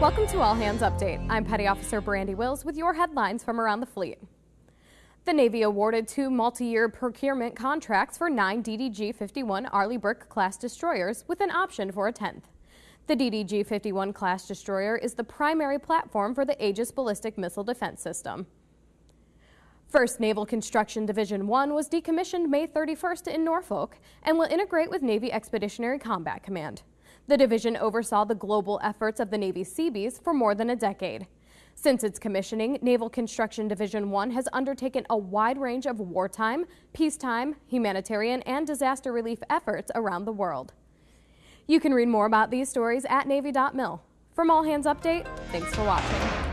Welcome to All Hands Update. I'm Petty Officer Brandy Wills with your headlines from around the fleet. The Navy awarded two multi-year procurement contracts for nine DDG-51 Arleigh Burke class destroyers with an option for a 10th. The DDG-51 class destroyer is the primary platform for the Aegis Ballistic Missile Defense System. 1st Naval Construction Division 1 was decommissioned May 31st in Norfolk and will integrate with Navy Expeditionary Combat Command. The division oversaw the global efforts of the Navy Seabees for more than a decade. Since its commissioning, Naval Construction Division 1 has undertaken a wide range of wartime, peacetime, humanitarian, and disaster relief efforts around the world. You can read more about these stories at Navy.mil. From All Hands Update, thanks for watching.